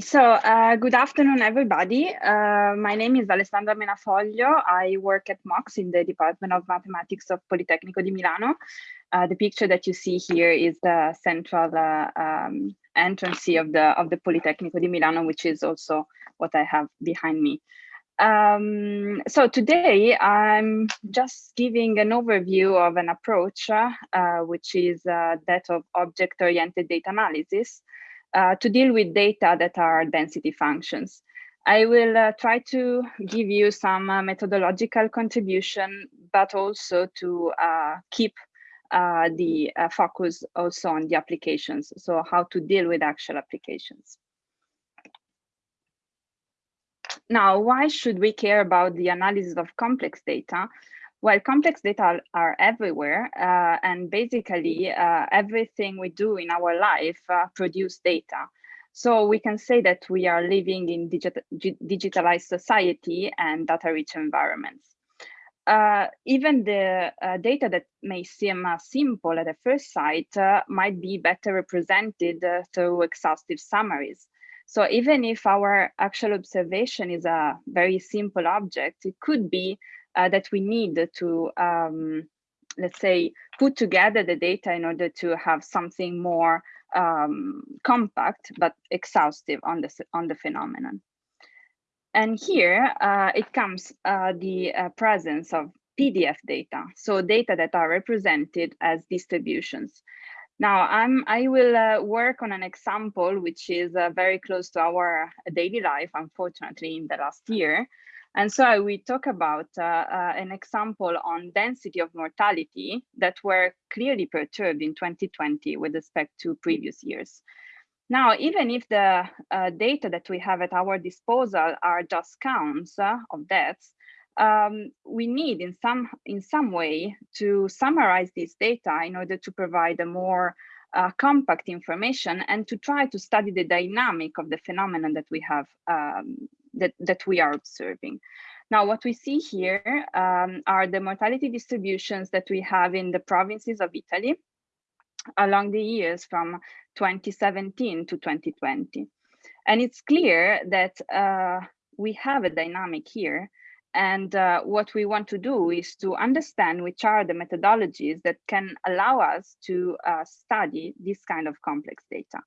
So uh, good afternoon, everybody. Uh, my name is Alessandra Menafoglio. I work at MOX in the Department of Mathematics of Politecnico di Milano. Uh, the picture that you see here is the central uh, um, entrance of the of the Politecnico di Milano, which is also what I have behind me. Um, so today I'm just giving an overview of an approach, uh, which is uh, that of object-oriented data analysis uh, to deal with data that are density functions. I will uh, try to give you some uh, methodological contribution, but also to uh, keep uh, the uh, focus also on the applications. So how to deal with actual applications. Now, why should we care about the analysis of complex data? Well, complex data are everywhere, uh, and basically uh, everything we do in our life uh, produce data. So we can say that we are living in digit digitalized society and data-rich environments. Uh, even the uh, data that may seem uh, simple at a first sight might be better represented through exhaustive summaries. So even if our actual observation is a very simple object, it could be uh, that we need to, um, let's say, put together the data in order to have something more um, compact but exhaustive on the, on the phenomenon. And here uh, it comes uh, the uh, presence of PDF data, so data that are represented as distributions. Now, I'm, I will uh, work on an example which is uh, very close to our daily life, unfortunately, in the last year, and so we talk about uh, uh, an example on density of mortality that were clearly perturbed in 2020 with respect to previous years. Now, even if the uh, data that we have at our disposal are just counts uh, of deaths, um, we need in some in some way to summarize this data in order to provide a more uh, compact information and to try to study the dynamic of the phenomenon that we have um, that, that we are observing. Now, what we see here um, are the mortality distributions that we have in the provinces of Italy along the years from 2017 to 2020. And it's clear that uh, we have a dynamic here. And uh, what we want to do is to understand which are the methodologies that can allow us to uh, study this kind of complex data.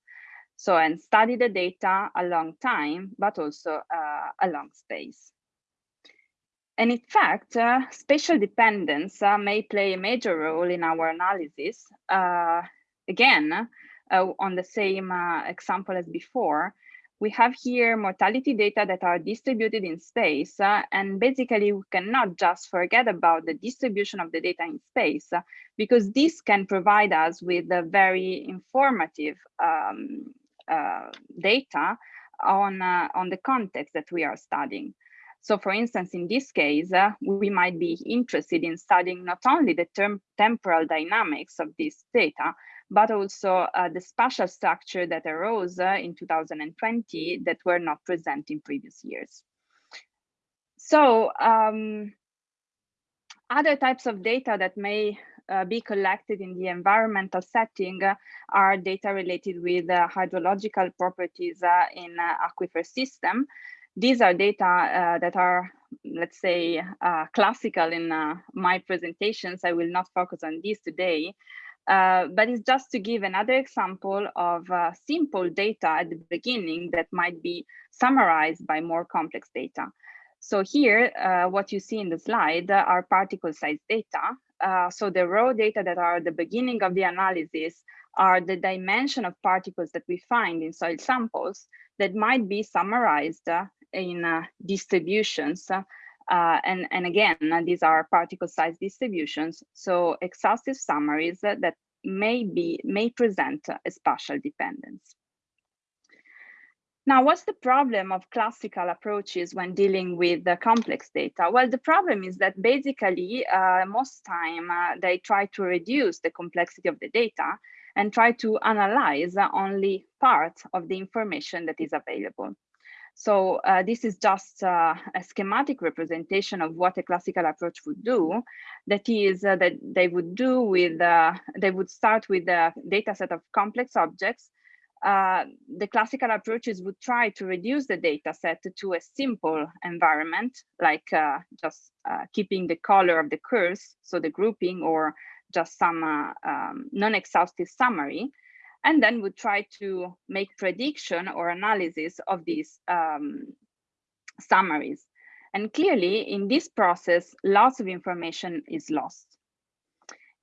So, and study the data a long time, but also uh, a long space. And in fact, uh, spatial dependence uh, may play a major role in our analysis. Uh, again, uh, on the same uh, example as before, we have here mortality data that are distributed in space. and basically, we cannot just forget about the distribution of the data in space, because this can provide us with a very informative um, uh, data on, uh, on the context that we are studying. So for instance, in this case, uh, we might be interested in studying not only the term temporal dynamics of this data, but also uh, the spatial structure that arose uh, in 2020 that were not present in previous years. So um, other types of data that may uh, be collected in the environmental setting uh, are data related with uh, hydrological properties uh, in uh, aquifer system. These are data uh, that are, let's say, classical in my presentations. I will not focus on these today, but it's just to give another example of simple data at the beginning that might be summarized by more complex data. So here, uh, what you see in the slide are particle size data. Uh, so the raw data that are the beginning of the analysis are the dimension of particles that we find in soil samples that might be summarized uh, in uh, distributions. Uh, and, and again, these are particle size distributions. So exhaustive summaries that may be may present a spatial dependence. Now, what's the problem of classical approaches when dealing with the complex data? Well, the problem is that basically uh, most time uh, they try to reduce the complexity of the data and try to analyze only part of the information that is available. So uh, this is just uh, a schematic representation of what a classical approach would do. That is uh, that they would do with, uh, they would start with a data set of complex objects uh, the classical approaches would try to reduce the data set to a simple environment, like uh, just uh, keeping the color of the curves, so the grouping or just some uh, um, non-exhaustive summary, and then would try to make prediction or analysis of these um, summaries. And clearly, in this process, lots of information is lost.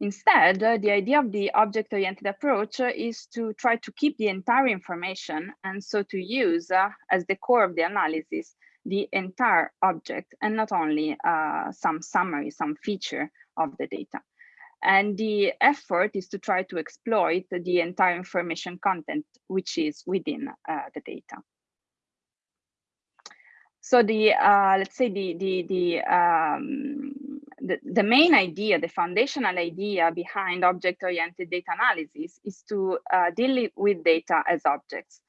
Instead, uh, the idea of the object-oriented approach uh, is to try to keep the entire information and so to use uh, as the core of the analysis the entire object and not only uh, some summary, some feature of the data. And the effort is to try to exploit the entire information content which is within uh, the data. So the uh, let's say the the the, um, the the main idea, the foundational idea behind object-oriented data analysis is to uh, deal with data as objects.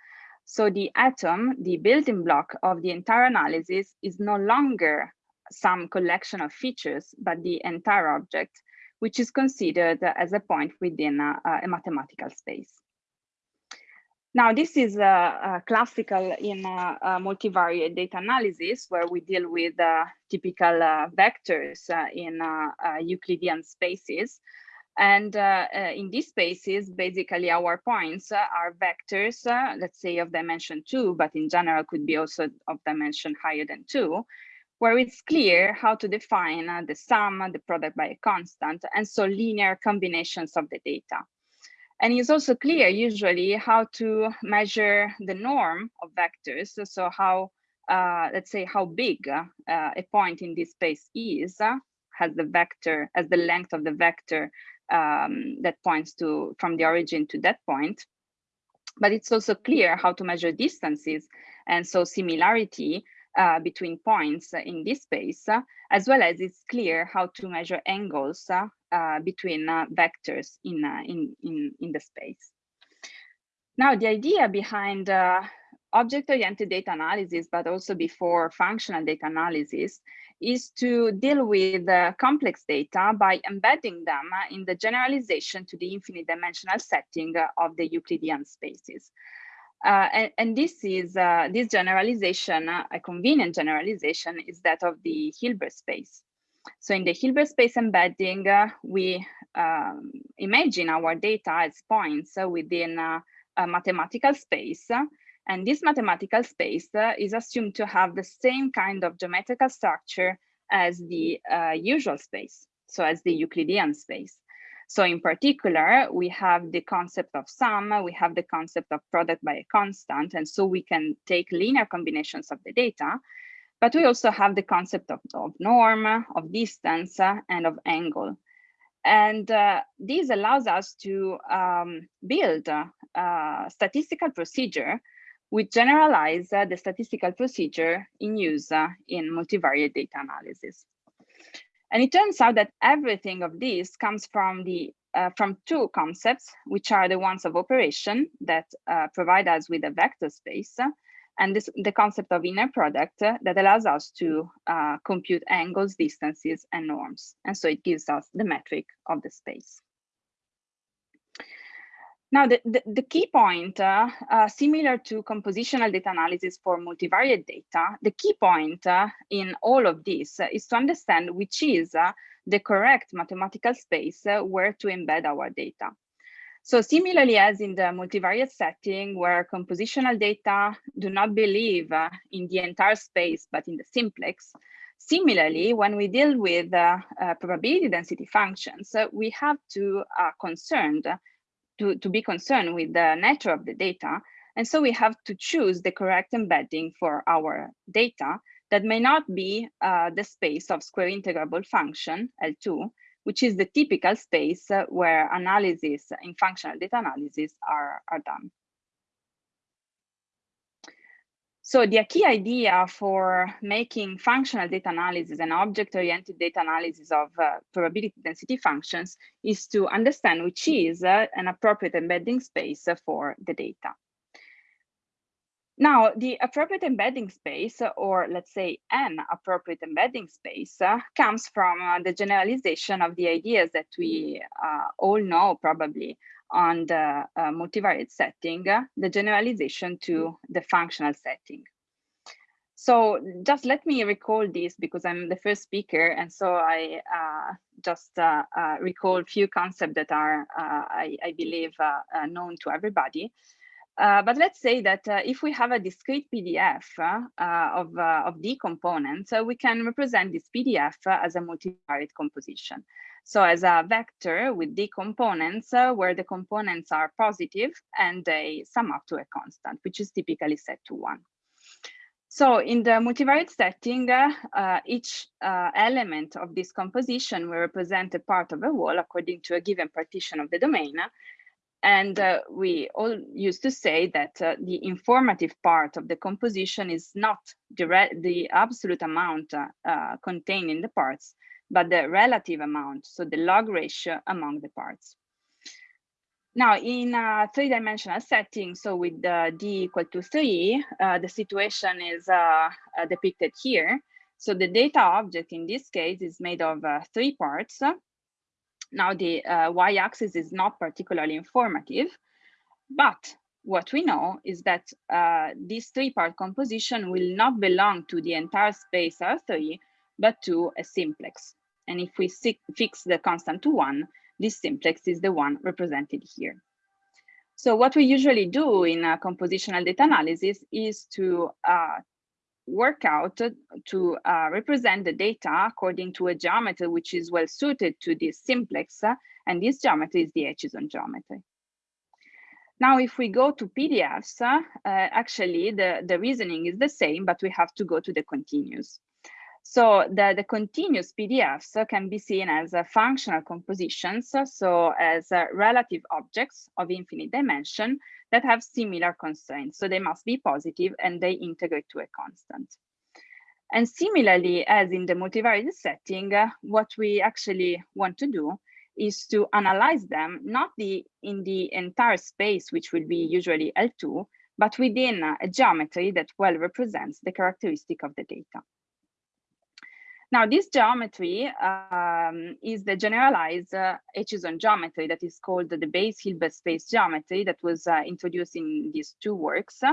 So the atom, the building block of the entire analysis, is no longer some collection of features, but the entire object, which is considered as a point within a, a mathematical space. Now, this is uh, uh, classical in uh, multivariate data analysis, where we deal with typical vectors in Euclidean spaces. And uh, uh, in these spaces, basically our points uh, are vectors, let's say of dimension two, but in general could be also of dimension higher than two, where it's clear how to define the sum, the product by a constant, and so linear combinations of the data. And it's also clear usually how to measure the norm of vectors. So how, uh, let's say how big uh, a point in this space is, uh, has the vector, as the length of the vector um, that points to from the origin to that point. But it's also clear how to measure distances and so similarity uh, between points in this space, uh, as well as it's clear how to measure angles uh, between vectors in, in, in, in the space. Now, the idea behind object-oriented data analysis, but also before functional data analysis, is to deal with uh, complex data by embedding them in the generalization to the infinite dimensional setting of the Euclidean spaces. Uh, and, and, this is uh, this generalization, uh, a convenient generalization, is that of the Hilbert space. So in the Hilbert space embedding, uh, we um, imagine our data as points within a mathematical space. And this mathematical space uh, is assumed to have the same kind of geometrical structure as the uh, usual space, so as the Euclidean space. So in particular, we have the concept of sum, we have the concept of product by a constant, and so we can take linear combinations of the data, but we also have the concept of, of norm, of distance, uh, and of angle. And uh, this allows us to um, build a, a, statistical procedure which generalize uh, the statistical procedure in use uh, in multivariate data analysis. And it turns out that everything of this comes from the uh, from two concepts, which are the ones of operation that uh, provide us with a vector space, and this, the concept of inner product uh, that allows us to uh, compute angles, distances, and norms. And so it gives us the metric of the space. Now, the, the, the, key point, uh, uh, similar to compositional data analysis for multivariate data, the key point uh, in all of this is to understand which is uh, the correct mathematical space uh, where to embed our data. So similarly as in the multivariate setting where compositional data do not believe uh, in the entire space, but in the simplex, Similarly, when we deal with uh, uh, probability density functions, uh, we have to are concerned to, to be concerned with the nature of the data. And so we have to choose the correct embedding for our data that may not be uh, the space of square integrable function, L2, which is the typical space where analysis in functional data analysis are, are done. So the key idea for making functional data analysis and object-oriented data analysis of uh, probability density functions is to understand which is uh, an appropriate embedding space for the data. Now, the appropriate embedding space, or let's say an appropriate embedding space, uh, comes from uh, the generalization of the ideas that we uh, all know probably on the uh, multivariate setting, uh, the generalization to the functional setting. So just let me recall this because I'm the first speaker, and so I uh, just recall a few concepts that are, I, I, believe, known to everybody. Uh, but let's say that uh, if we have a discrete PDF uh, of, uh, of D components, uh, we can represent this PDF as a multivariate composition. So as a vector with D components where the components are positive and they sum up to a constant, which is typically set to one. So in the multivariate setting, uh, each uh, element of this composition will represent a part of a wall according to a given partition of the domain, and uh, we all used to say that uh, the informative part of the composition is not the, the absolute amount uh, uh, contained in the parts, but the relative amount, so the log ratio among the parts. Now, in a three-dimensional setting, so with d equal to three, uh, the situation is uh, depicted here. So the data object in this case is made of three parts, now the uh, y-axis is not particularly informative, but what we know is that uh, this three-part composition will not belong to the entire space R3, but to a simplex. And if we fix the constant to one, this simplex is the one represented here. So what we usually do in a compositional data analysis is to uh, work out to uh, represent the data according to a geometry which is well suited to this simplex, and this geometry is the Aitchison geometry. Now, if we go to PDFs, uh, actually the, the reasoning is the same, but we have to go to the continuous. So the, the continuous PDFs can be seen as uh, functional compositions, so as uh, relative objects of infinite dimension that have similar constraints. So they must be positive and they integrate to a constant. And similarly, as in the multivariate setting, uh, what we actually want to do is to analyze them, not the in the entire space, which will be usually L2, but within a geometry that well represents the characteristic of the data. Now, this geometry um, is the generalized uh, Aitchison geometry that is called the Bayes Hilbert space geometry that was uh, introduced in these two works. Uh,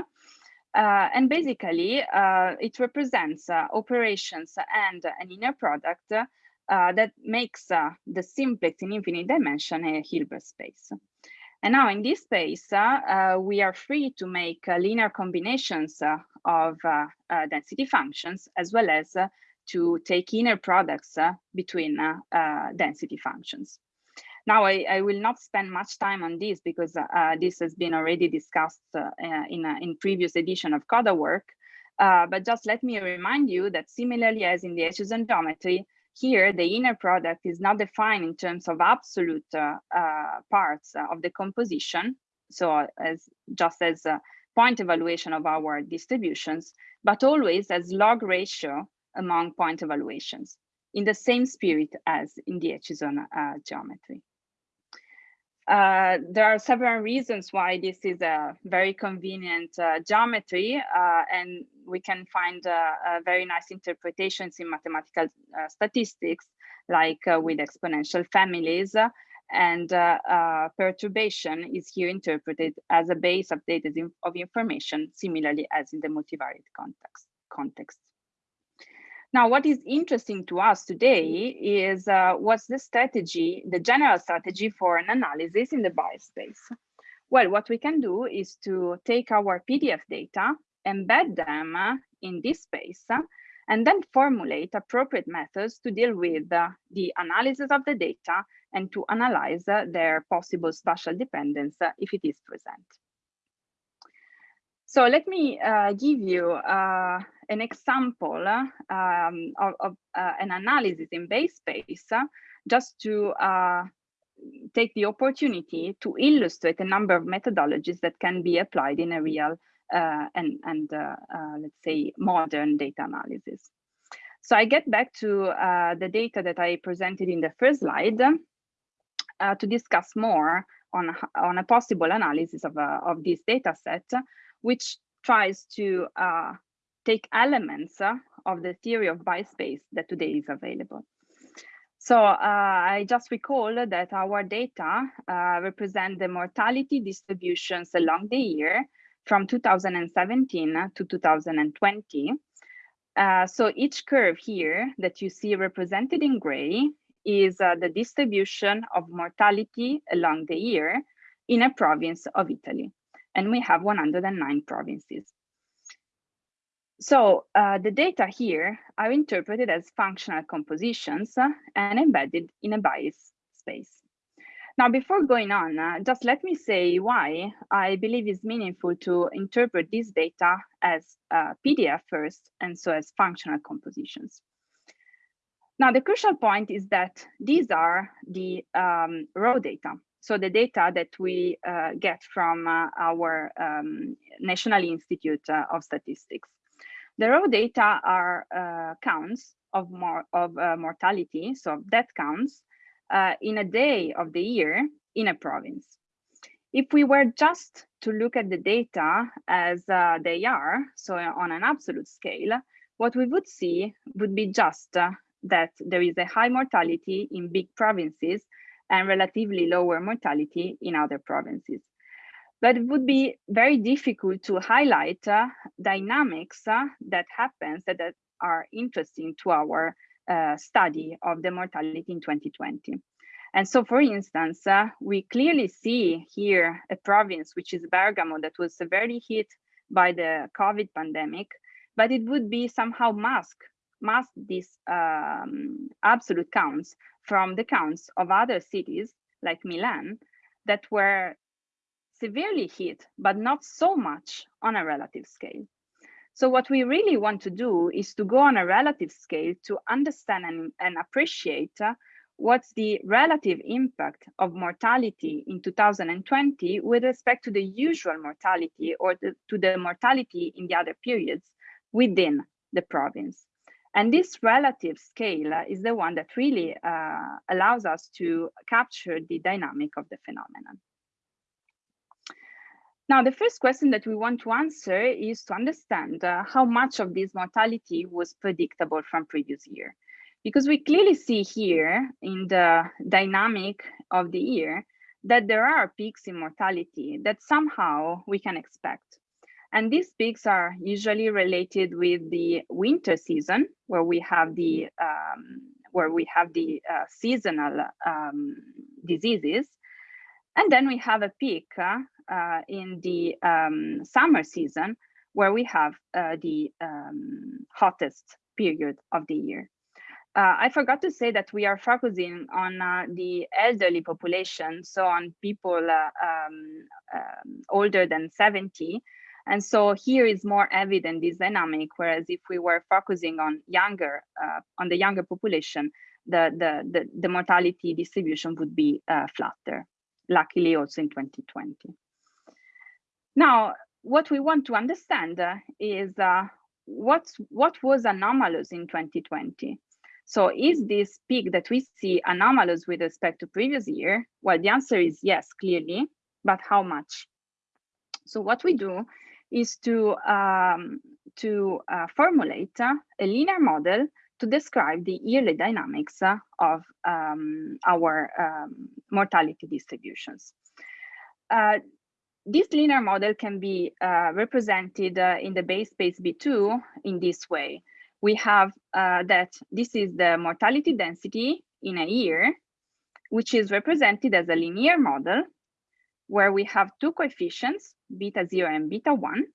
and basically, uh, it represents uh, operations and an inner product uh, that makes the simplex in infinite dimension a Hilbert space. And now in this space, we are free to make linear combinations of density functions as well as to take inner products uh, between uh, uh, density functions. Now, I, I, will not spend much time on this because uh, this has been already discussed uh, in, in previous edition of CoDaWork, but just let me remind you that similarly as in the Aitchison geometry, here the inner product is not defined in terms of absolute parts of the composition, so as just as a point evaluation of our distributions, but always as log ratio among point evaluations in the same spirit as in the Aitchison uh, geometry. Uh, there are several reasons why this is a very convenient uh, geometry, uh, and we can find uh, very nice interpretations in mathematical uh, statistics, like with exponential families, and perturbation is here interpreted as a base of data of information, similarly as in the multivariate context. context. Now, what is interesting to us today is uh, what's the strategy, the general strategy for an analysis in the Bayes space? Well, what we can do is to take our PDF data, embed them uh, in this space, uh, and then formulate appropriate methods to deal with uh, the analysis of the data and to analyze their possible spatial dependence if it is present. So let me uh, give you uh, an example um, of, of uh, an analysis in Bayes space uh, just to uh, take the opportunity to illustrate a number of methodologies that can be applied in a real uh, and, and let's say modern data analysis. So I get back to the data that I presented in the first slide to discuss more on, on a possible analysis of, of this data set which tries to uh, take elements uh, of the theory of space that today is available. So uh, I just recall that our data uh, represent the mortality distributions along the year from 2017 to 2020. Uh, so each curve here that you see represented in gray is uh, the distribution of mortality along the year in a province of Italy. And we have 109 provinces. So uh, the data here are interpreted as functional compositions and embedded in a Bayes space. Now, before going on, uh, just let me say why I believe it's meaningful to interpret this data as uh, PDF first and so as functional compositions. Now, the crucial point is that these are the um, raw data. So the data that we uh, get from uh, our um, National Institute uh, of Statistics. The raw data are uh, counts of, of mortality, so death counts uh, in a day of the year in a province. If we were just to look at the data as uh, they are, so on an absolute scale, what we would see would be just uh, that there is a high mortality in big provinces and relatively lower mortality in other provinces. But it would be very difficult to highlight uh, dynamics uh, that happens that, that are interesting to our uh, study of the mortality in 2020. And so, for instance, uh, we clearly see here a province, which is Bergamo, that was severely hit by the COVID pandemic, but it would be somehow mask, mask these um, absolute counts from the counts of other cities like Milan that were severely hit, but not so much on a relative scale. So what we really want to do is to go on a relative scale to understand and, and appreciate uh, what's the relative impact of mortality in 2020 with respect to the usual mortality or the, to the mortality in the other periods within the province. And this relative scale is the one that really uh, allows us to capture the dynamic of the phenomenon. Now, the first question that we want to answer is to understand uh, how much of this mortality was predictable from previous year. Because we clearly see here in the dynamic of the year that there are peaks in mortality that somehow we can expect. And these peaks are usually related with the winter season, where we have the um, where we have the uh, seasonal um, diseases, and then we have a peak uh, uh, in the um, summer season where we have uh, the um, hottest period of the year. Uh, I forgot to say that we are focusing on uh, the elderly population, so on people um, um older than 70. And so here is more evident this dynamic, whereas if we were focusing on younger, uh, on the younger population, the, the, the, the mortality distribution would be flatter, luckily also in 2020. Now, what we want to understand uh, is uh, what, what was anomalous in 2020? So is this peak that we see anomalous with respect to previous year? Well, the answer is yes, clearly, but how much? So what we do is to, um, to uh, formulate a linear model to describe the yearly dynamics uh, of um, our um, mortality distributions. Uh, this linear model can be uh, represented uh, in the Bayes space B2 in this way. We have uh, that this is the mortality density in a year, which is represented as a linear model where we have two coefficients, beta 0 and beta 1.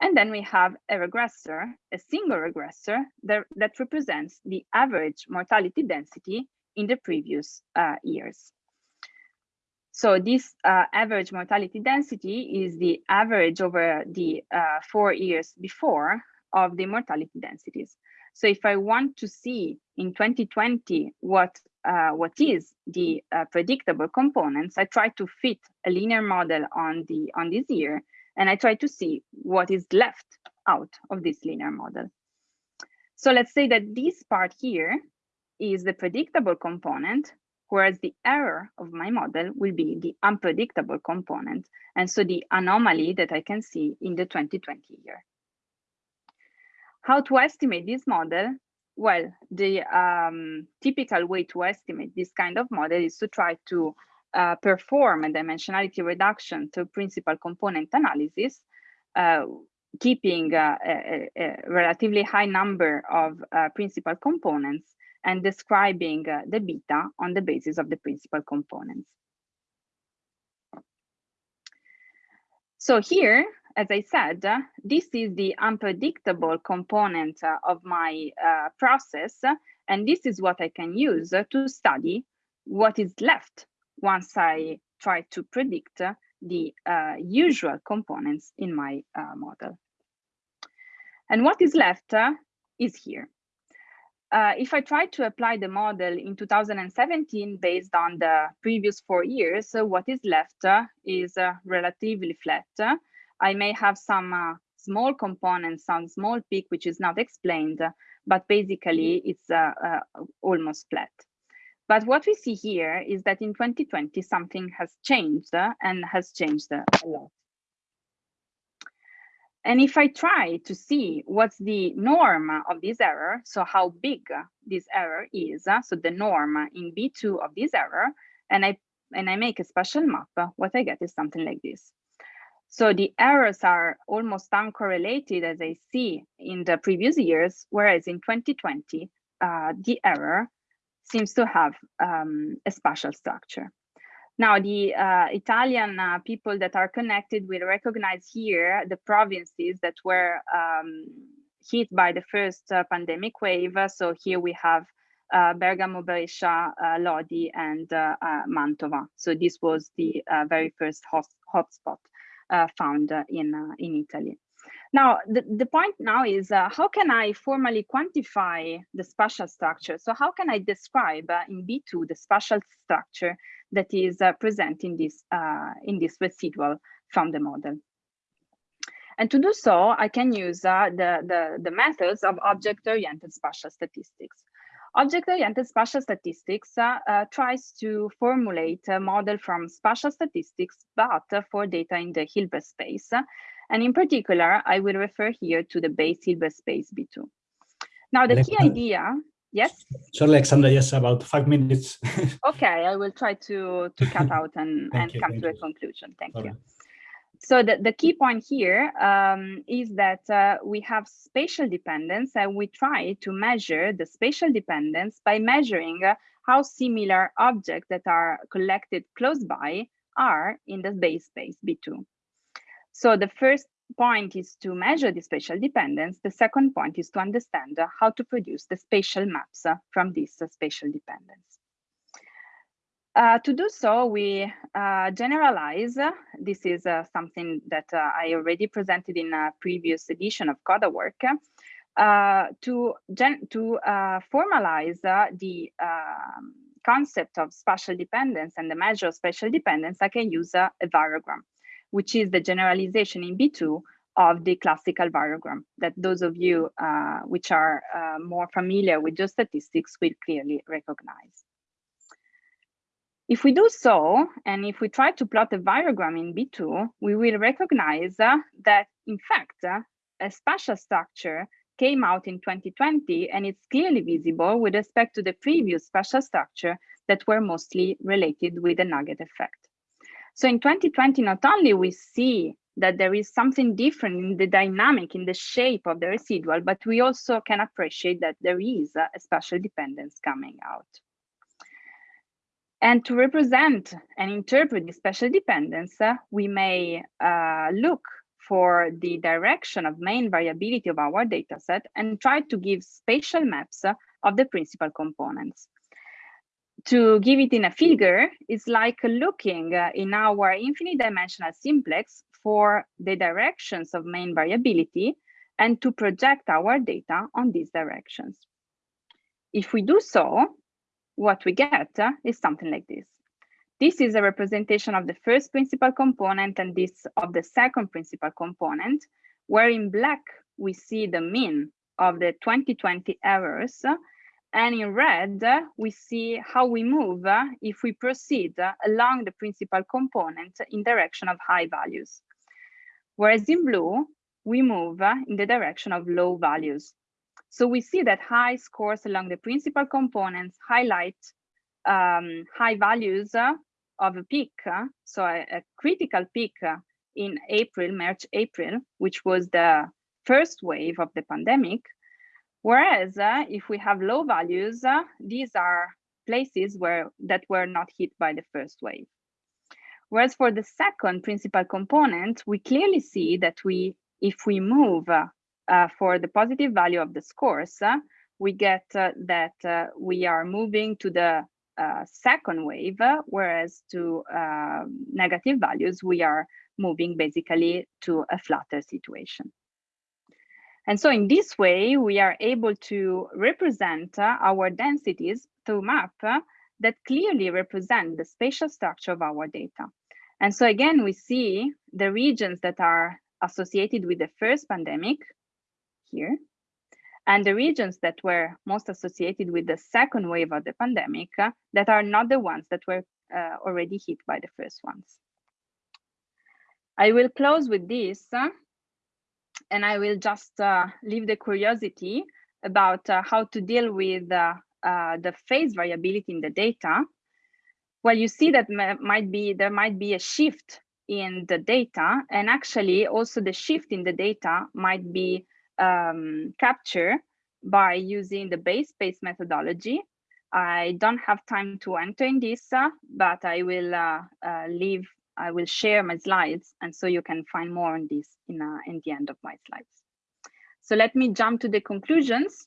And then we have a regressor, a single regressor that, that represents the average mortality density in the previous uh, years. So this uh, average mortality density is the average over the uh, four years before of the mortality densities. So if I want to see in 2020 what uh, what is the uh, predictable components, I try to fit a linear model on the on this year, and I try to see what is left out of this linear model. So let's say that this part here is the predictable component, whereas the error of my model will be the unpredictable component, and so the anomaly that I can see in the 2020 year. How to estimate this model? Well, the um, typical way to estimate this kind of model is to try to uh, perform a dimensionality reduction to principal component analysis, uh, keeping uh, a, a, relatively high number of uh, principal components and describing uh, the beta on the basis of the principal components. So here, as I said, uh, this is the unpredictable component uh, of my uh, process, and this is what I can use to study what is left once I try to predict the uh, usual components in my uh, model. And what is left is here. Uh, if I try to apply the model in 2017 based on the previous four years, uh, what is left uh, is uh, relatively flat. I may have some uh, small components, some small peak, which is not explained, but basically mm-hmm. it's uh, uh, almost flat. But what we see here is that in 2020, something has changed uh, and has changed uh, a lot. And if I try to see what's the norm of this error, so how big this error is, so the norm in B2 of this error, and I and I make a special map, what I get is something like this. So the errors are almost uncorrelated as I see in the previous years, whereas in 2020, uh, the error seems to have um, a spatial structure. Now, the uh, Italian uh, people that are connected will recognize here the provinces that were um, hit by the first uh, pandemic wave. So here we have uh, Bergamo, Brescia, uh, Lodi, and uh, Mantova. So this was the very first hotspot found in, in Italy. Now, the, the point now is uh, how can I formally quantify the spatial structure? So how can I describe uh, in B2 the spatial structure that is uh, present in this, uh, in this residual from the model? And to do so, I can use uh, the, the, the methods of object-oriented spatial statistics. Object-oriented spatial statistics uh, uh, tries to formulate a model from spatial statistics, but for data in the Hilbert space. And in particular, I will refer here to the Bayes Hilbert space B2. Now, the key idea, yes? Sorry, Alexandra, yes, about five minutes. okay, I will try to, to cut out and, and you, come to you. a conclusion. Thank Sorry. you. So the, the key point here um, is that uh, we have spatial dependence and we try to measure the spatial dependence by measuring uh, how similar objects that are collected close by are in the Bayes space B2. So the first point is to measure the spatial dependence. The second point is to understand uh, how to produce the spatial maps uh, from this uh, spatial dependence. Uh, to do so, we uh, generalize. This is uh, something that I already presented in a previous edition of CoDaWork. to to formalize the um, concept of spatial dependence and the measure of spatial dependence, I can use a variogram which is the generalization in B2 of the classical variogram that those of you uh, which are uh, more familiar with geostatistics will clearly recognize. If we do so, and if we try to plot a variogram in B2, we will recognize uh, that, in fact, uh, a spatial structure came out in 2020, and it's clearly visible with respect to the previous spatial structure that were mostly related with the nugget effect. So in 2020, not only we see that there is something different in the dynamic, in the shape of the residual, but we also can appreciate that there is a, spatial dependence coming out. And to represent and interpret the spatial dependence, uh, we may uh, look for the direction of main variability of our dataset and try to give spatial maps uh, of the principal components to give it in a figure, it's like looking uh, in our infinite dimensional simplex for the directions of main variability and to project our data on these directions. If we do so, what we get uh, is something like this. This is a representation of the first principal component and this of the second principal component, where in black we see the mean of the 2020 errors And in red, we see how we move uh, if we proceed uh, along the principal component in direction of high values. Whereas in blue, we move uh, in the direction of low values. So we see that high scores along the principal components highlight um, high values of a peak, so a, a critical peak in April, March, April, which was the first wave of the pandemic. Whereas uh, if we have low values, uh, these are places where that were not hit by the first wave. Whereas for the second principal component, we clearly see that we, if we move uh, uh for the positive value of the scores, uh, we get uh, that we are moving to the second wave, whereas to negative values, we are moving basically to a flatter situation. And so in this way, we are able to represent uh, our densities through map uh, that clearly represent the spatial structure of our data. And so again, we see the regions that are associated with the first pandemic here, and the regions that were most associated with the second wave of the pandemic uh, that are not the ones that were uh, already hit by the first ones. I will close with this, uh, and I will just uh, leave the curiosity about uh, how to deal with uh, the phase variability in the data. Well, you see that might be there might be a shift in the data, and actually also the shift in the data might be um, captured by using the Bayes space methodology. I don't have time to enter in this, uh, but I will leave I will share my slides, and so you can find more on this in, uh, in the end of my slides. So let me jump to the conclusions.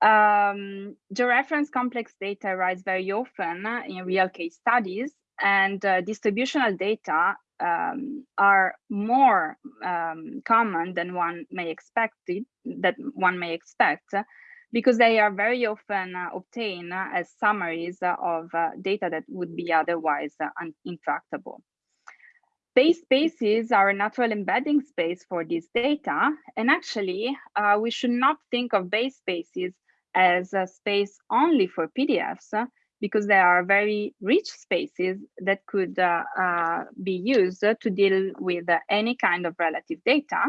Um, georeference complex data arise very often in real case studies, and uh, distributional data um, are more um, common than one may expect it, that one may expect because they are very often uh, obtained uh, as summaries of uh, data that would be otherwise intractable. Bayes spaces are a natural embedding space for this data. And actually, uh, we should not think of Bayes spaces as a space only for PDFs, uh, because they are very rich spaces that could uh, uh, be used to deal with any kind of relative data.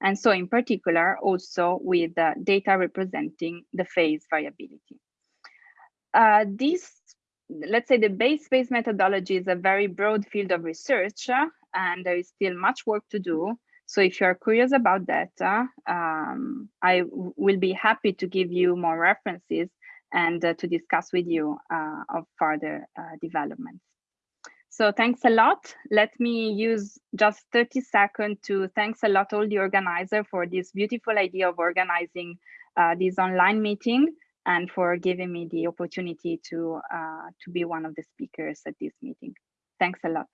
And so in particular, also with data representing the phase variability. Uh, this, let's say the Bayes space methodology is a very broad field of research, uh, and there is still much work to do. So if you're curious about that, uh, um, I will be happy to give you more references and uh, to discuss with you uh, of further uh, developments. So thanks a lot. Let me use just 30 seconds to thanks a lot all the organizer for this beautiful idea of organizing uh, this online meeting and for giving me the opportunity to, uh, to be one of the speakers at this meeting. Thanks a lot.